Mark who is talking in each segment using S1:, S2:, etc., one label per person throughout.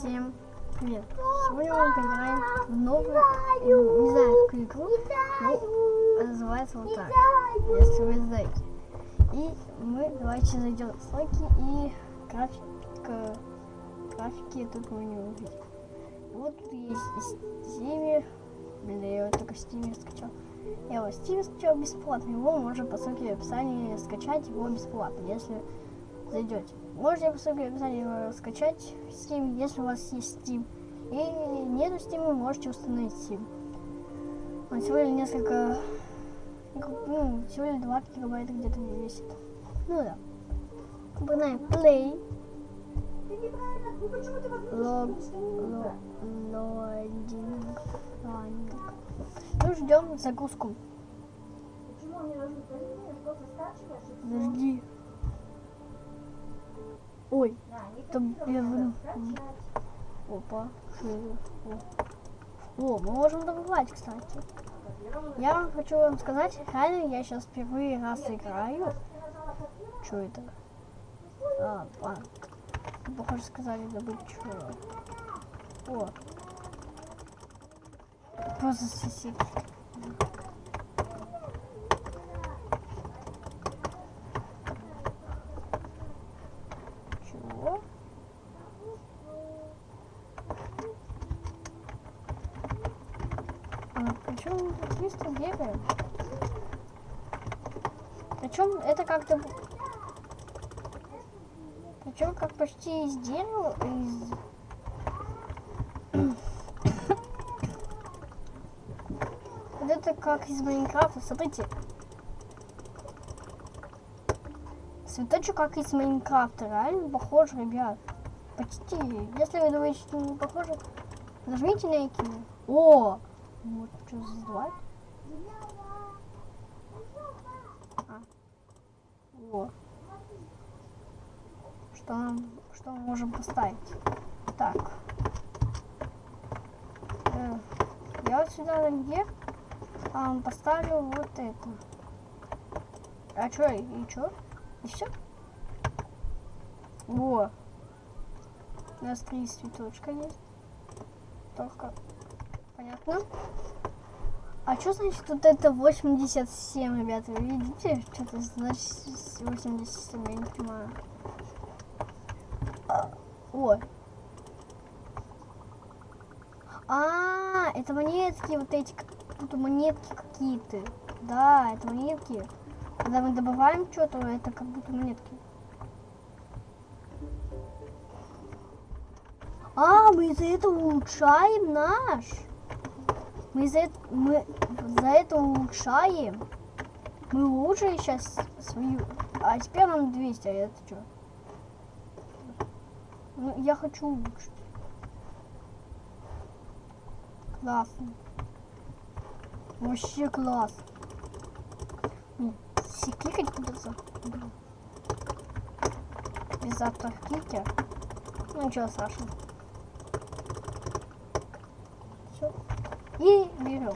S1: Всем привет! Сегодня мы поиграем в новую, не знаю, какую игру, но называется вот так, если вы знаете. И мы давайте зайдем в слайки и графика, графики тут мы не увидим. Вот есть Steam, блин, я его только в Steam скачал. Я его в Steam скачал бесплатно, его можно по ссылке в описании скачать его бесплатно, если зайдете. Можете по ссылке в описании его скачать в Steam, если у вас есть Steam. И нету Steam, вы можете установить Steam. Он всего лишь несколько, ну, всего лишь 2 гигабайта где-то весит. Ну да. Набираем play. Лог, лодинг. Ну, ждем загрузку.
S2: Почему
S1: Ой, там я
S2: скачать.
S1: Опа. О. Мы можем добывать, кстати. Я вам хочу вам сказать, реально я сейчас впервые раз играю. Что это? А, а. Похоже, сказали добыть что. О. Просто сосед. Чего? А, причем быстро бегаем. Причем это как-то... Причем как почти из дерева, из... Вот это как из Майнкрафта, смотрите. Цветочек как из Майнкрафта, реально похож, ребят. Почти. Если вы думаете, что не похоже, нажмите на экран. О! Вот что создавать. А. О. Что нам, что мы можем поставить? Так. Э, я вот сюда наверх а, поставлю вот это. А что, и что? И все? Во. У нас три цветочка есть. Только. Понятно? А что значит вот это 87, ребята? Вы видите? Что-то значит 87, я не понимаю. А, Ой. А, это монетки вот эти, будто монетки какие-то. Да, это монетки. Когда мы добываем что-то, это как будто монетки. А, мы за это улучшаем наш. Мы за это, мы за это улучшаем. Мы улучшили сейчас свою. А теперь нам 200, а это что? Ну, я хочу улучшить. Классно. Вообще класс. Все кликать придется. Без автоклика. Ну ничего страшного. И берем.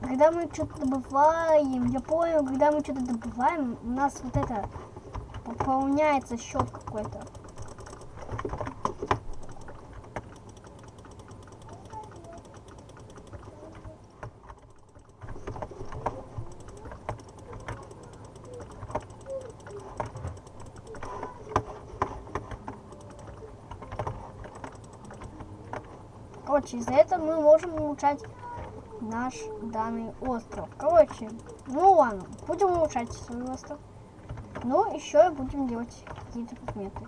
S1: Когда мы что-то добываем, я понял, когда мы что-то добываем, у нас вот это пополняется счет какой-то. Короче, из-за этого мы можем улучшать наш данный остров. Короче, ну ладно, будем улучшать свой остров. Но еще будем делать какие-то предметы.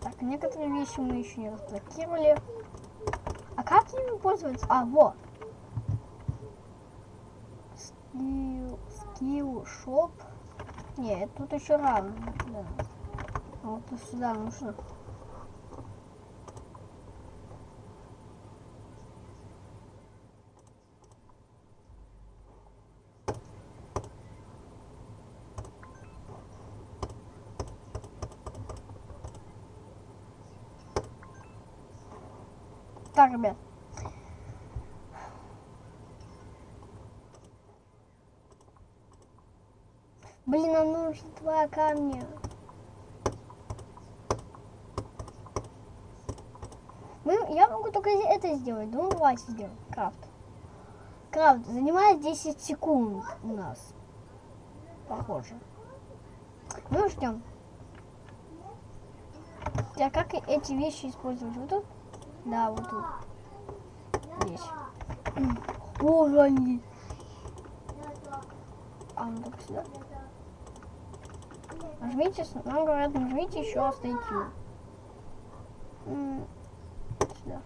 S1: Так, некоторые вещи мы еще не разблокировали. А как ими пользоваться? А, вот. Скилл, скилл, шоп. Нет, тут еще рано. Да. Вот и сюда нужно. Так, ребят. Блин, нам нужно два камня. Я, могу только это сделать. Ну, давайте сделаем. Крафт. Крафт занимает 10 секунд у нас. Похоже. Ну, ждем. Я как эти вещи использовать? Вот тут? Да, вот тут. Здесь. О, они. А, ну так сюда. Нажмите, нам говорят, нажмите еще раз на IQ. М, Сюда.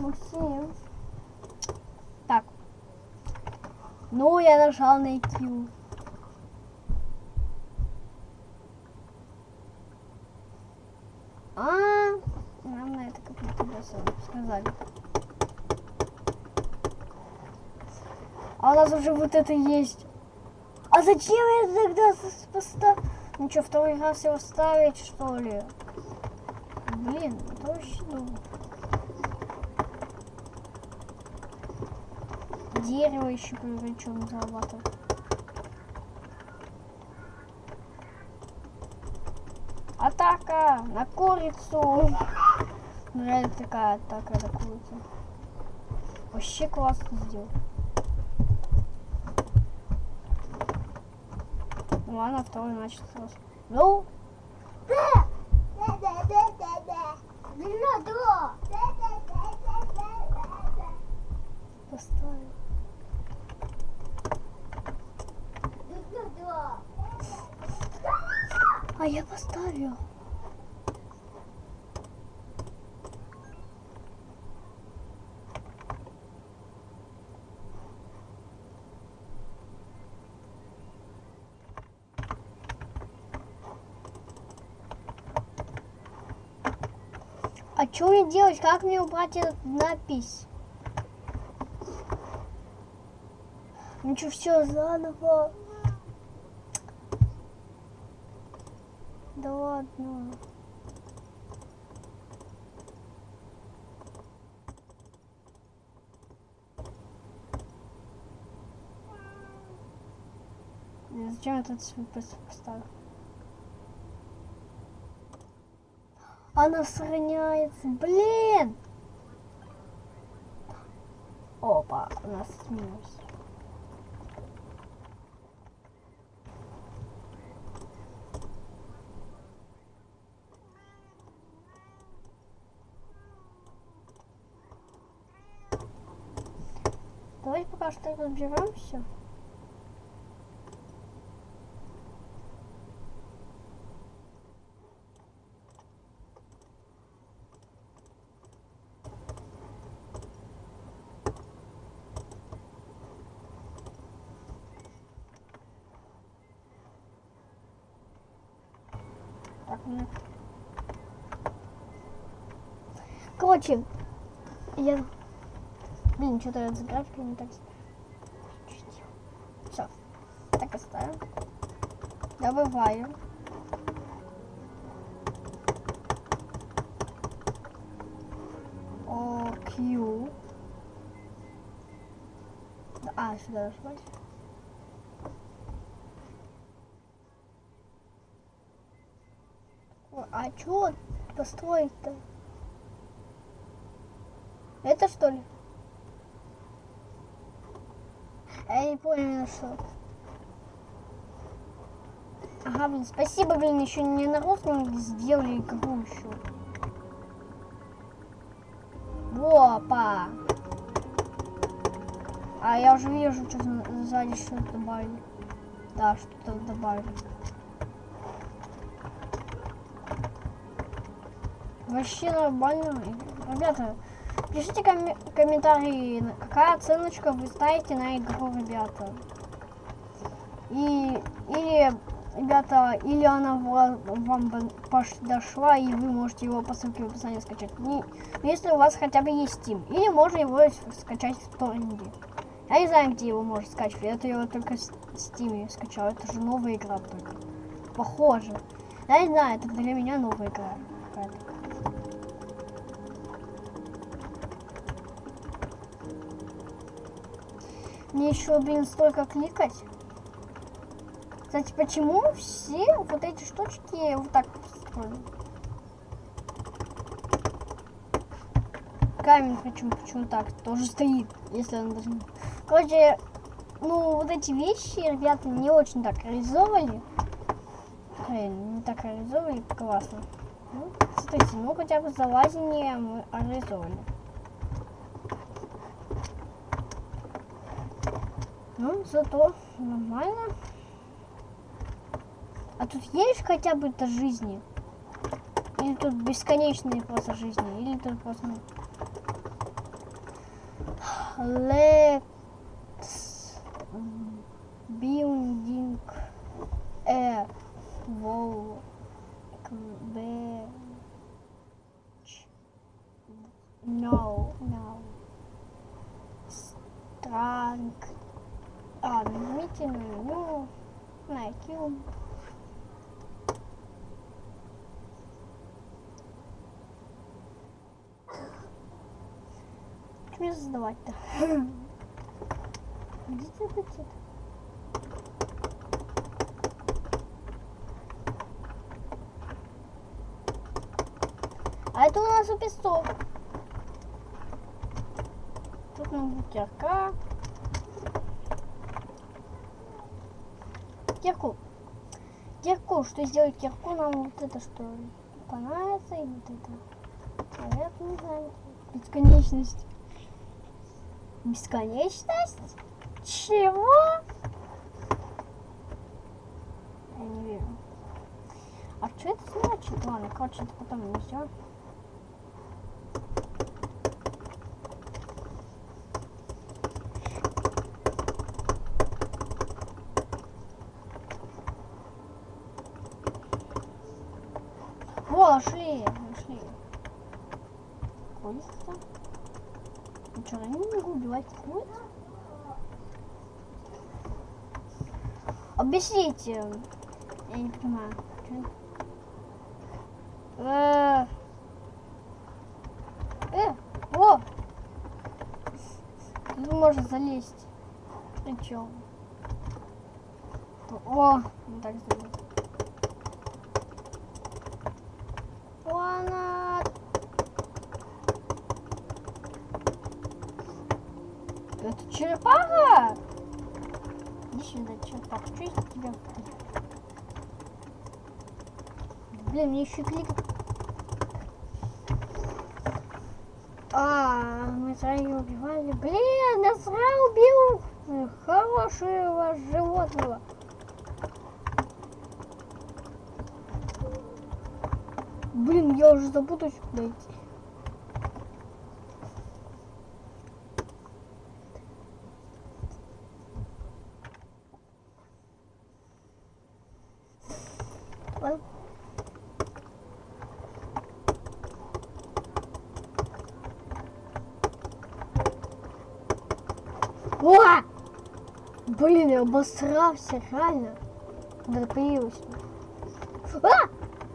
S1: Максим. Так. Ну, я нажал на IQ. А, нам на это как-то сказали. А у нас уже вот это есть. А зачем я тогда поставил? Ну что, второй раз его ставить, что ли? Блин, это очень долго. Дерево еще причем зарабатывать. Атака на курицу. Ну, реально такая атака на курицу. Вообще классно сделал. Ну ладно, второй начал сразу. Ну, поставил. А я поставил. А что мне делать? Как мне убрать эту надпись? Ну что, все заново? Блин, Зачем этот пос- поставил? Она сохраняется. Блин! Опа, у нас минус. Давайте пока что разберемся. Короче, я... Блин, что-то с не так... Все. Оставим. Добываем. О, Q. А, сюда нажимать. А чё построить-то? Это что ли? Я не понял, что. Ага, блин, спасибо, блин, еще не на русском сделали игру еще. Опа! А я уже вижу, что за- сзади что-то добавили. Да, что-то добавили. Вообще нормально. Ребята, пишите коме- комментарии, какая оценочка вы ставите на игру, ребята. И, или, ребята, или она ва- вам бы пош- дошла, и вы можете его по ссылке в описании скачать. Не- если у вас хотя бы есть Steam. Или можно его скачать в торренте. Я не знаю, где его можно скачать. Это его только с Steam скачал. Это же новая игра только. Похоже. Я не знаю, это для меня новая игра. Мне еще, блин, столько кликать. Кстати, почему все вот эти штучки вот так построены? Камень почему, почему так тоже стоит, если он должен. Короче, ну вот эти вещи ребята не очень так реализовали. Блин, не так реализовали, классно. Ну, смотрите, ну хотя бы залазение мы реализовали. Ну, зато нормально. А тут есть хотя бы это жизни? Или тут бесконечные просто жизни? Или тут просто... Let's building a wall. No, no. Strong. А, нажмите на меню, на Мне создавать-то? Где где А это у нас у песок. Тут нам бутерка. Кирку. Кирку. Что сделать кирку? Нам вот это что понравится. И вот это. Наверное, не знаю. Бесконечность. Бесконечность? Чего? Я не верю. А что это значит? Ладно, короче, это потом все. О, нашли, нашли. Курица. Ну я не могу убивать куриц? Объясните. Я не понимаю. Э, э, о! Тут можно залезть. Причем. О, так залезть. Она... Это черепаха? Иди сюда, черепаха. Что из тебя? Блин, мне еще клик. А, мы сразу убивали. Блин, я сразу убил хорошего животного. Блин, я уже забуду сюда идти. Ладно. О! Блин, я обосрался, реально. Да появился. А!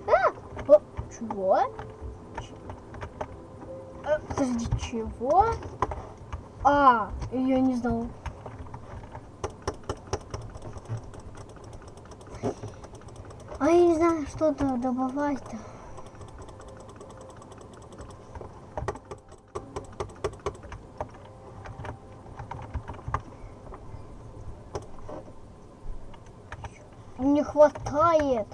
S1: А! О, чего? А, подожди, чего? А, я не знал. А я не знаю, что то добавлять-то. Не хватает.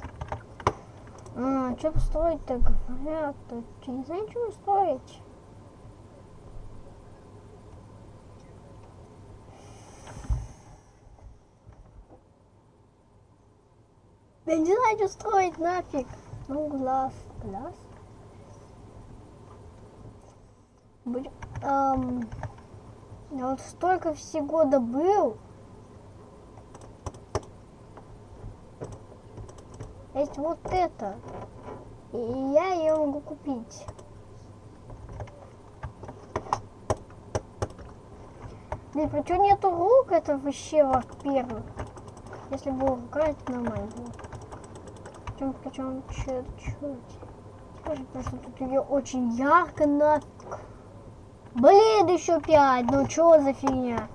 S1: А, что построить-то, говорят? Я не знаю, что строить. Я не знаю, что строить нафиг. Ну, глаз. Глаз? Блин, эм, я вот столько всего добыл. Есть вот это. И я ее могу купить. Блин, причем нету рук, это вообще во-первых. Если бы рука, это нормально было. Причем, причем, чуть-чуть. Скажи, просто тут ее очень ярко нафиг. Блин, еще пять. Ну что за фигня?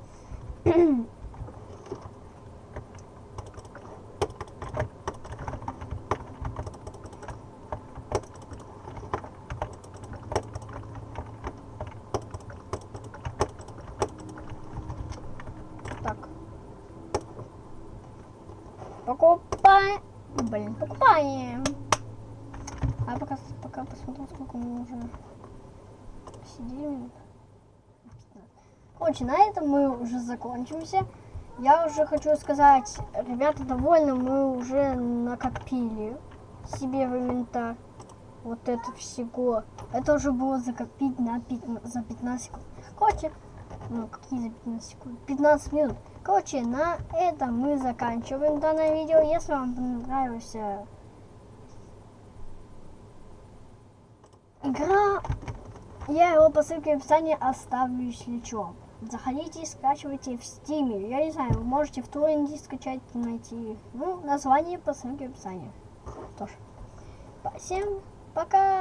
S1: покупаем. Блин, покупаем. А пока, пока посмотрим, сколько мы уже сидели. Короче, на этом мы уже закончимся. Я уже хочу сказать, ребята довольны, мы уже накопили себе в инвентарь вот это всего. Это уже было закопить на 15, за 15 секунд. Короче, ну какие за 15 секунд? 15 минут. Короче, на этом мы заканчиваем данное видео. Если вам понравился игра, я его по ссылке в описании оставлю, если что. Заходите, скачивайте в стиме. Я не знаю, вы можете в торренте скачать, найти. Ну, название по ссылке в описании. Тоже. Всем пока!